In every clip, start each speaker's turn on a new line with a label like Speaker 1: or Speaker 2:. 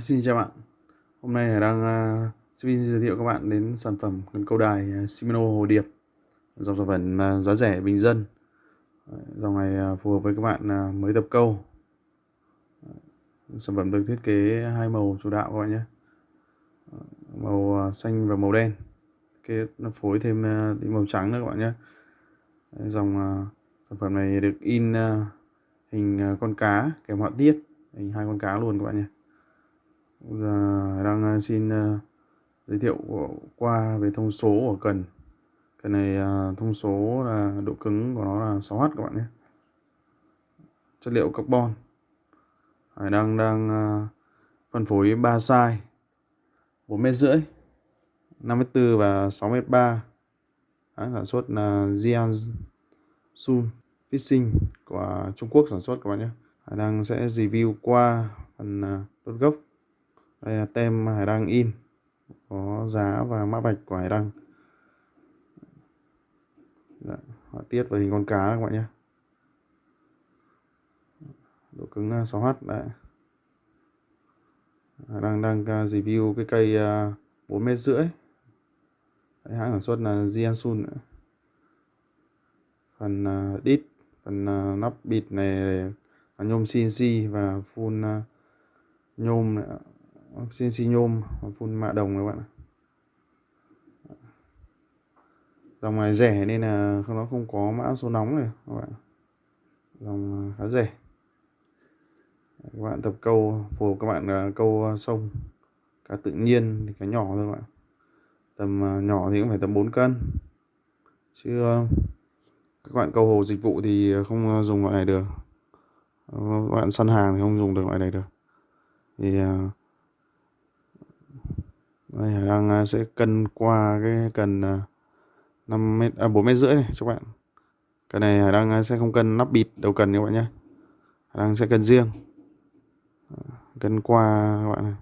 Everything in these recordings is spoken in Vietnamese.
Speaker 1: Xin chào bạn. Hôm nay Hải đang uh, xin giới thiệu các bạn đến sản phẩm cần câu đài uh, Shimano Hồ Điệp. Dòng sản phẩm uh, giá rẻ bình dân. Dòng này uh, phù hợp với các bạn uh, mới tập câu. Sản phẩm được thiết kế hai màu chủ đạo các bạn nhé. Màu uh, xanh và màu đen. Cái nó phối thêm uh, tí màu trắng nữa các bạn nhé. Dòng uh, sản phẩm này được in uh, hình uh, con cá kèm họa tiết. Hình hai con cá luôn các bạn nhé đang ờ, xin ờ, giới thiệu qua về thông số của cần. Cái này ờ, thông số là độ cứng của nó là 6H các bạn nhé. Chất liệu carbon. Hải đang đang phân phối 3 size. 4 mét rưỡi 5m4 và 6m3 sản xuất là Jiangsu Fishing của Trung Quốc sản xuất các bạn nhé. Hải đang sẽ review qua phần đốt gốc đây là tem hải đăng in có giá và mã vạch của hải đăng. Dạ, họa tiết và hình con cá các bạn nhé. Độ cứng à, 6H đấy. Hải đăng đang à, review cái cây à, 4 mét rưỡi. Hãng sản xuất là Jiansun phần đít phần nắp bịt này là nhôm CNC và full nhôm Vâng, CNC nhôm vâng, phun mạ đồng các bạn dòng này rẻ nên là nó không có mã số nóng này các bạn dòng à, khá rẻ. Các bạn tập câu, phù các bạn à, câu à, sông, cá tự nhiên thì cá nhỏ thôi các bạn tầm nhỏ thì cũng phải tầm 4 cân. Chứ các bạn câu hồ dịch vụ thì không dùng loại này được. Các bạn săn hàng thì không dùng được loại này được. Thì đây Hải đang à, sẽ cân qua cái cần 5 m à 4 m à, rưỡi này cho các bạn. Cái này Hải đang à, sẽ không cân nắp bịt đầu cần các bạn nhé Hải đang sẽ cân riêng. Ờ, cân qua các bạn này.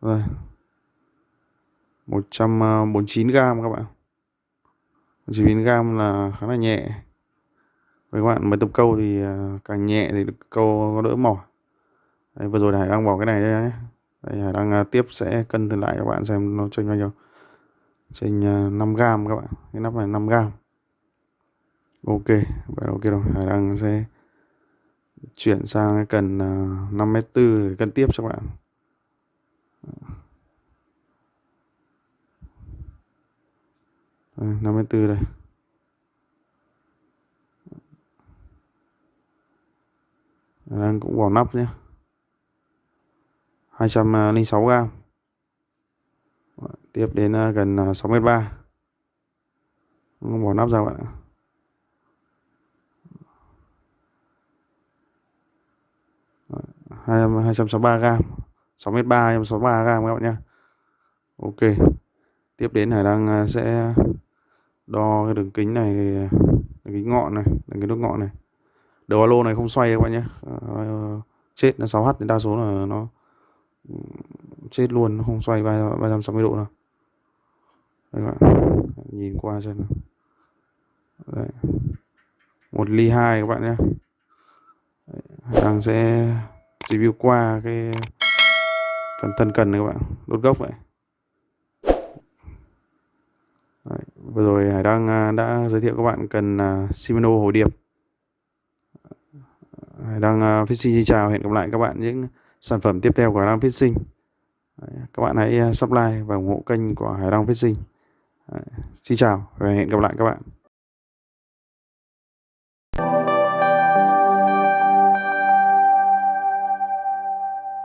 Speaker 1: Rồi. 149 gram các bạn. 149 gram là khá là nhẹ với các bạn mới tập câu thì à, càng nhẹ thì câu có đỡ mỏi. Đấy, vừa rồi Hải đang bỏ cái này đây nhé Đây, Hải đang à, tiếp sẽ cân thử lại các bạn xem nó chênh bao nhiêu. Chênh à, 5 gram các bạn. Cái nắp này 5 gram. Ok vậy ok rồi. Hải đang sẽ chuyển sang cái cần 5m4 để cân tiếp cho các bạn. Đây, 5m4 đây. Đang cũng vào nắp nhé. 206 gram. Tiếp đến à, gần 63 à, không bỏ nắp ra bạn ạ? 263 gram. 63 263 gram các bạn nhé. Ok. Tiếp đến Hải đang à, sẽ đo cái đường kính này à, đường kính ngọn này đường kính đốt ngọn này đầu alo này không xoay các bạn nhé ờ, chết là 6h thì đa số là nó ừ, chết luôn nó không xoay 360 độ nào. Đây các bạn nhìn qua xem Đấy. một ly hai các bạn nhé đang sẽ review qua cái phần thân cần này các bạn đốt gốc vậy Đấy. vừa rồi Hải đang à, đã giới thiệu các bạn cần uh, Shimano hồ điệp đang uh, Fishing xin chào hẹn gặp lại các bạn những sản phẩm tiếp theo của Hải Đăng Fishing. Các bạn hãy ờ, subscribe và ủng hộ kênh của Hải Đăng Fishing. Xin chào và hẹn gặp lại các bạn.